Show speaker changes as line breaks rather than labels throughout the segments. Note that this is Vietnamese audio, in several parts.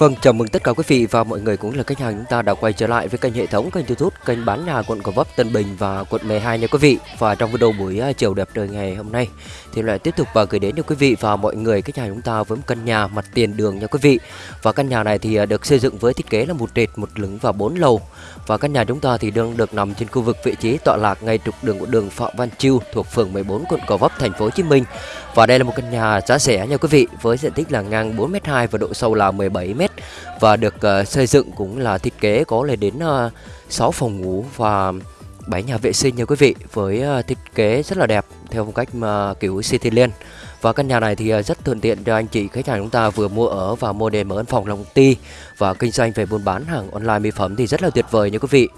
Vâng, chào mừng tất cả quý vị và mọi người cũng là khách hàng chúng ta đã quay trở lại với kênh hệ thống kênh YouTube kênh bán nhà quận Gò Vấp, Tân Bình và quận 12 nha quý vị. Và trong video buổi à, chiều đẹp trời ngày hôm nay thì lại tiếp tục và gửi đến cho quý vị và mọi người khách hàng chúng ta với một căn nhà mặt tiền đường nha quý vị. Và căn nhà này thì à, được xây dựng với thiết kế là một trệt, một lửng và bốn lầu. Và căn nhà chúng ta thì đang được nằm trên khu vực vị trí tọa lạc ngay trục đường của đường Phạm Văn Chiêu thuộc phường 14 quận Gò Vấp, thành phố Hồ Chí Minh. Và đây là một căn nhà giá rẻ nha quý vị với diện tích là ngang 4m2 và độ sâu là 17m và được uh, xây dựng cũng là thiết kế có lên đến ờ, uh, 6 phòng ngủ và 7 nhà vệ sinh nha quý vị với uh, thiết kế rất là đẹp theo phong cách uh, kiểu Cityland và căn nhà này thì uh, rất thuận tiện cho anh chị khách hàng chúng ta vừa mua ở và mua để mở văn phòng làm công ty và kinh doanh về buôn bán hàng online mỹ phẩm thì rất là tuyệt vời nha quý vị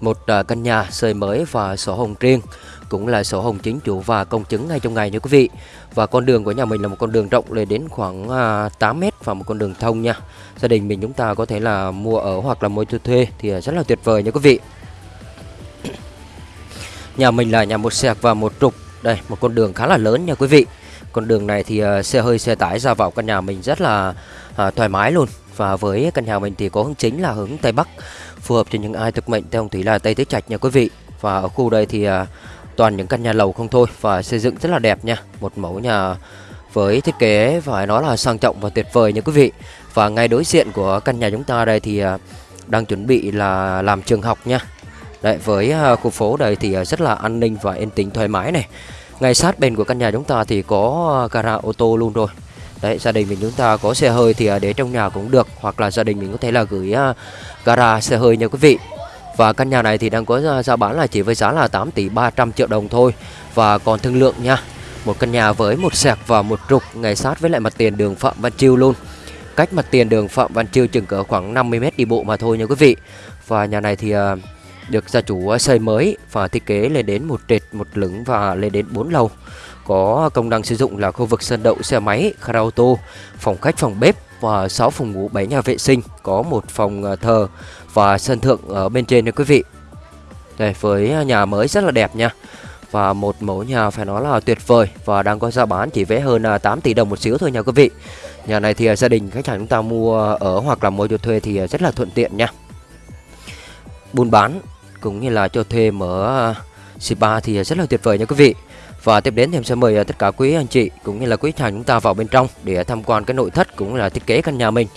một à, căn nhà xây mới và sổ hồng riêng, cũng là sổ hồng chính chủ và công chứng ngay trong ngày nha quý vị. Và con đường của nhà mình là một con đường rộng lên đến khoảng à, 8 mét và một con đường thông nha. Gia đình mình chúng ta có thể là mua ở hoặc là mua cho thuê thì à, rất là tuyệt vời nha quý vị. Nhà mình là nhà một sẹc và một trục. Đây, một con đường khá là lớn nha quý vị. Con đường này thì xe hơi, xe tải ra vào căn nhà mình rất là thoải mái luôn và với căn nhà mình thì có hướng chính là hướng tây bắc phù hợp cho những ai thực mệnh. Theo thủy là tây tứ trạch nha quý vị. Và ở khu đây thì à, toàn những căn nhà lầu không thôi và xây dựng rất là đẹp nha. Một mẫu nhà với thiết kế phải nói là sang trọng và tuyệt vời nha quý vị. Và ngay đối diện của căn nhà chúng ta đây thì à, đang chuẩn bị là làm trường học nha. Đấy, với à, khu phố đây thì à, rất là an ninh và yên tĩnh thoải mái này. Ngay sát bên của căn nhà chúng ta thì có gara ô tô luôn rồi. Đấy, gia đình mình chúng ta có xe hơi thì à, để trong nhà cũng được Hoặc là gia đình mình có thể là gửi à, gara xe hơi nha quý vị Và căn nhà này thì đang có à, giá bán là chỉ với giá là 8 tỷ 300 triệu đồng thôi Và còn thương lượng nha Một căn nhà với một sẹc và một trục ngay sát với lại mặt tiền đường Phạm Văn Chiêu luôn cách mặt tiền đường Phạm Văn Chiêu chừng cỡ khoảng 50 m đi bộ mà thôi nha quý vị. Và nhà này thì được gia chủ xây mới và thiết kế lên đến một trệt, một lửng và lên đến 4 lầu. Có công năng sử dụng là khu vực sân đậu xe máy, karaoke, ô tô, phòng khách, phòng bếp và 6 phòng ngủ, 7 nhà vệ sinh, có một phòng ờ, thờ và sân thượng ở bên trên nha quý vị. Đây với nhà mới rất là đẹp nha. Và một mẫu nhà phải nói là tuyệt vời và đang có giá bán chỉ vé hơn ờ, 8 tỷ đồng một xíu thôi nha quý vị. Nhà này thì ờ, gia đình khách hàng chúng ta mua ở hoặc là mua cho thuê thì rất là thuận tiện nha. Buôn bán cũng như là cho thuê mở spa thì rất là tuyệt vời nha quý vị. Và tiếp đến thì em sẽ mời à, tất cả quý anh chị cũng như là quý khách hàng chúng ta vào bên trong để tham quan cái nội thất cũng là thiết kế căn nhà mình.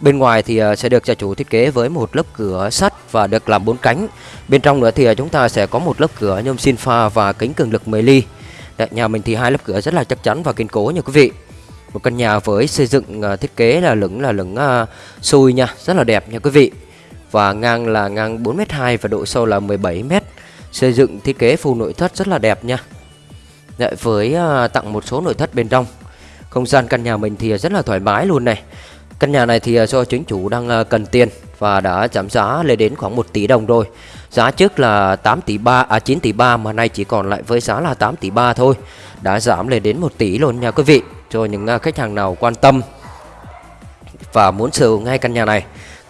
Bên ngoài thì à, sẽ được gia chủ thiết kế với một lớp cửa sắt và được làm bốn cánh. Bên trong nữa thì à, chúng ta sẽ có một lớp cửa nhôm xin pha và kính cường lực 10 ly. Đấy, nhà mình thì hai lớp cửa rất là chắc chắn và kiên cố nha quý vị một căn nhà với xây dựng thiết kế là lửng là lửng uh, xui nha rất là đẹp nha quý vị và ngang là ngang 4m2 và độ sâu là 17m xây dựng thiết kế full nội thất rất là đẹp nha với ờ, tặng một số nội thất bên trong. Không gian căn nhà mình thì rất là thoải mái luôn này. Căn nhà này thì ờ, do chính chủ đang ờ, cần tiền và đã giảm giá lên đến khoảng 1 tỷ đồng rồi. Giá trước là 8 tỷ 3 à 9 tỷ 3 mà nay chỉ còn lại với giá là 8 tỷ 3 thôi. Đã giảm lên đến 1 tỷ luôn nha quý vị. Cho những khách hàng nào quan tâm và muốn sở hữu ngay căn nhà này,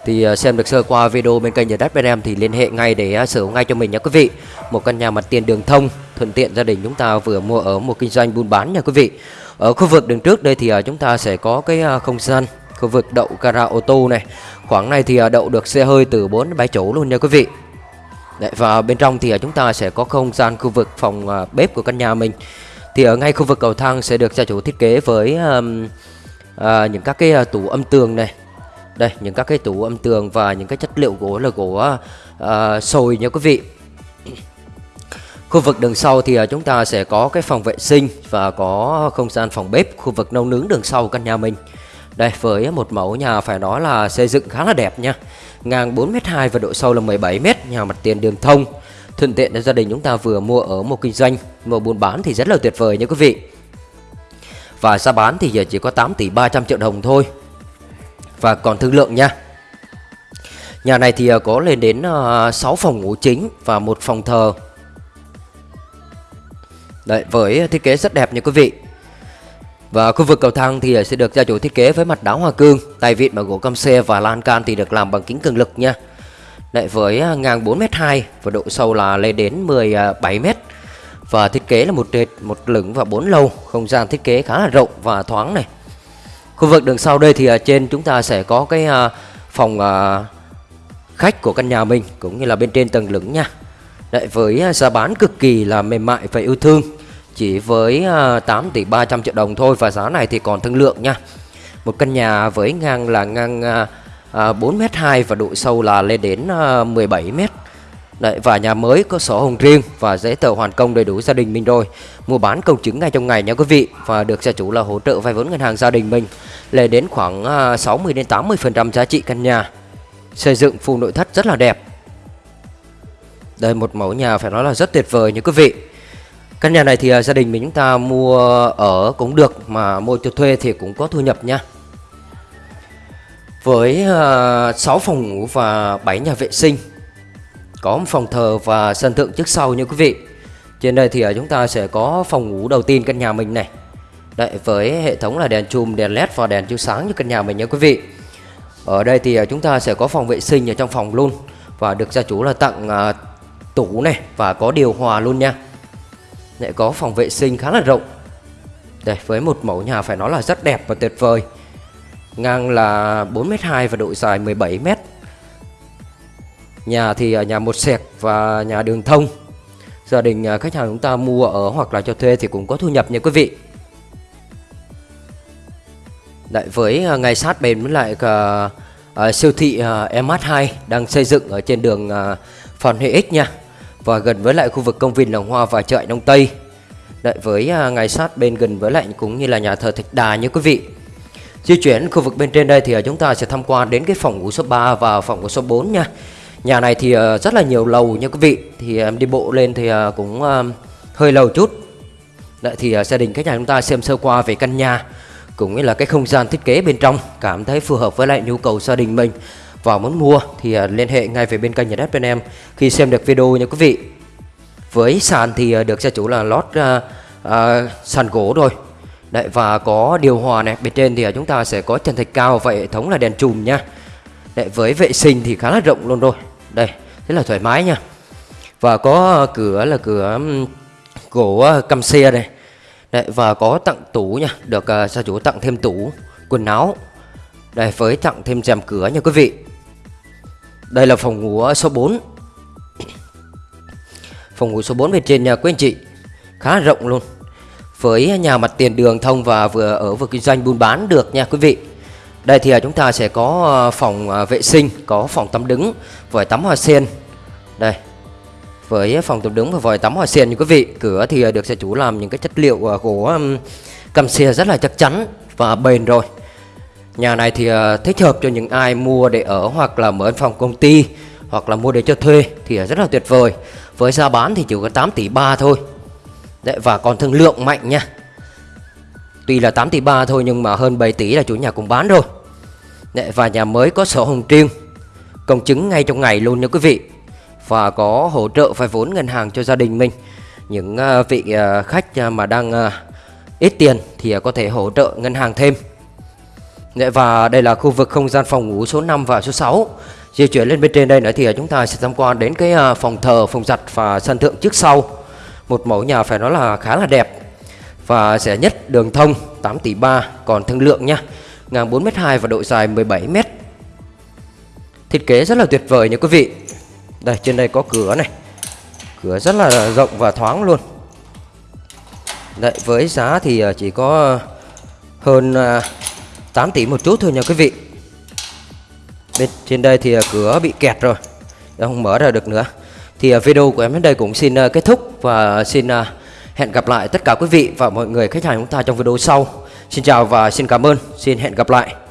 thì xem được sơ qua video bên kênh nhà đất bên em thì liên hệ ngay để sở hữu ngay cho mình nha quý vị. Một căn nhà mặt tiền đường thông thuận tiện gia đình chúng ta vừa mua ở một kinh doanh buôn bán nha quý vị. Ở khu vực đường trước đây thì à, chúng ta sẽ có cái à, không gian khu vực đậu gara ô tô này. Khoảng này thì à, đậu được xe hơi từ 4 7 chỗ luôn nha quý vị. Đấy, và bên trong thì chúng ta sẽ có không gian khu vực phòng bếp của căn nhà mình. Thì ở ngay khu vực cầu thang sẽ được gia chủ thiết kế với um, uh, những các cái tủ âm tường này. Đây những các cái tủ âm tường và những cái chất liệu gỗ là gỗ uh, sồi nha quý vị khu vực đường sau thì à, chúng ta sẽ có cái phòng vệ sinh và có không gian phòng bếp, khu vực nấu nướng đường sau căn nhà mình. Đây, với một mẫu nhà phải nói là xây dựng khá là đẹp nha. Ngang 4m2 và độ sâu là 17m nhà mặt tiền đường thông. Thuận tiện cho gia đình chúng ta vừa mua ở một kinh doanh, mua buôn bán thì rất là tuyệt vời nha quý vị. Và giá bán thì giờ chỉ có 8 tỷ 300 triệu đồng thôi. Và còn thương lượng nha. Nhà này thì à, có lên đến à, 6 phòng ngủ chính và một phòng thờ. Đấy, với thiết kế rất đẹp nha quý vị. Và khu vực cầu thang thì sẽ được gia chủ thiết kế với mặt đá hoa cương Tay vịn bằng gỗ cam xe và lan can thì được làm bằng kính cường lực nha. Đấy, với à, ngang 4m2 và độ sâu là lên đến 17m à, và thiết kế là một trệt, một lửng và bốn lầu không gian thiết kế khá là rộng và thoáng này. Khu vực đường sau đây thì ở trên chúng ta sẽ có cái phòng khách của căn nhà mình cũng như là bên trên tầng lửng nha. Đấy, với giá bán cực kỳ là mềm mại và yêu thương chỉ với ờ, 8 tỷ 300 triệu đồng thôi và giá này thì còn thương lượng nha. Một căn nhà với ngang là ngang ờ, ờ, 4m2 và độ sâu là lên đến 17m. Đấy, và nhà mới có sổ hồng riêng và giấy tờ hoàn công đầy đủ gia đình mình rồi mua bán công chứng ngay trong ngày nha quý vị và được gia chủ là hỗ trợ vay vốn ngân hàng gia đình mình lên đến khoảng 60 đến 80 phần trăm giá trị căn nhà xây dựng full nội thất rất là đẹp đây một mẫu nhà phải nói là rất tuyệt vời nha quý vị căn nhà này thì à, gia đình mình chúng ta mua ở cũng được mà mua cho thuê thì cũng có thu nhập nha. Với à, 6 phòng ngủ và 7 nhà vệ sinh có một phòng thờ và sân thượng trước sau như quý vị. Trên đây thì à, chúng ta sẽ có phòng ngủ đầu tiên căn nhà mình này. Đấy, với hệ thống là đèn chùm, đèn led và đèn chiếu sáng như căn nhà mình nha quý vị. Ở đây thì chúng ta sẽ có phòng vệ sinh ở trong phòng luôn. Và được gia chủ là tặng tủ này và có điều hòa luôn nha. Lại có phòng vệ sinh khá là rộng. Đây với một mẫu nhà phải nói là rất đẹp và tuyệt vời. Ngang là 4m2 và độ dài 17m Nhà thì ở nhà một sẹt và nhà đường thông. Gia đình à, khách hàng chúng ta mua ở hoặc là cho thuê thì cũng có thu nhập nha quý vị. Đấy, với à, ngay sát bên với lại uh, uh, siêu thị uh, MH2 đang xây dựng ở trên đường uh, Phan Huệ X nha và gần với lại khu vực công viên Làng Hoa và chợ Đông Tây. Đợi với à, ngay sát bên gần với lại cũng như là nhà thờ Thạch Đà như quý vị. Di chuyển khu vực bên trên đây thì à, chúng ta sẽ tham quan đến cái phòng ngủ số 3 và phòng ngủ số 4 nha. Nhà này thì à, rất là nhiều lầu nha quý vị. Thì em đi bộ lên thì cũng hơi lâu chút. Đợi thì gia đình khách nhà chúng ta xem sơ qua về căn nhà, cũng như là cái không gian thiết kế bên trong cảm thấy phù hợp với lại nhu cầu gia đình mình và muốn mua thì à, liên hệ ngay về bên kênh nhà đất bên em. Khi xem được video nha quý vị. Với sàn thì à, được gia chủ là lót uh, uh, sàn gỗ rồi. Đấy, và có điều hòa này. Bên trên thì chúng ta sẽ có trần thạch cao và hệ thống là đèn chùm nha. Đấy, với vệ sinh thì khá là rộng luôn rồi. Đây rất là thoải mái nha. Và có cửa là cửa gỗ căm xe này. Đấy, và có tặng tủ nha. Được uh, gia chủ tặng thêm tủ quần áo. Đây với tặng thêm rèm cửa nha quý vị đây là phòng ngủ ờ, số 4 Phòng ngủ số 4 bên trên nhà quý anh chị. Khá rộng luôn. Với nhà mặt tiền đường thông và vừa ở vừa kinh doanh buôn bán được nha quý vị. Đây thì ờ, chúng ta sẽ có ờ, phòng vệ sinh, Có phòng tắm đứng, Vòi tắm hoa sen. Đây. Với phòng tắm đứng và vòi tắm hoa sen như quý vị. Cửa thì được gia chủ làm những cái chất liệu gỗ Cầm xe rất là chắc chắn Và bền rồi. Nhà này thì ờ, thích hợp cho những ai mua để ở hoặc là mở văn phòng công ty hoặc là mua để cho thuê thì ờ, rất là tuyệt vời. Với giá bán thì chỉ có 8 tỷ 3 thôi. Đấy và còn thương lượng mạnh nha. Tuy là 8 tỷ 3 thôi nhưng mà hơn 7 tỷ là chủ nhà cũng bán rồi. Đấy, và nhà mới có sổ hồng riêng công chứng ngay trong ngày luôn nha quý vị. Và có hỗ trợ vay vốn ngân hàng cho gia đình mình. Những ờ, vị khách mà đang ít tiền thì có thể hỗ trợ ngân hàng thêm. Dạ, và đây là khu vực không gian phòng ngủ số 5 và số 6 Di chuyển lên bên trên đây nữa thì à, chúng ta sẽ tham quan đến cái à, phòng thờ, phòng giặt và sân thượng trước sau. Một mẫu nhà phải nói là khá là đẹp Và rẻ nhất đường thông 8 tỷ 3 còn thương lượng nha Ngang 4m2 và độ dài 17m Thiết kế rất là tuyệt vời nha quý vị. Đây trên đây có cửa này. Cửa rất là rộng và thoáng luôn. Đấy với giá thì à, chỉ có hơn 8 tỷ một chút thôi nha quý vị. Bên trên đây thì à, cửa bị kẹt rồi. Không mở ra được nữa. Thì à, video của em đến đây cũng xin à, kết thúc Và xin hẹn gặp lại tất cả quý vị và mọi người khách hàng chúng ta trong video sau. Xin chào và xin cảm ơn. Xin hẹn gặp lại.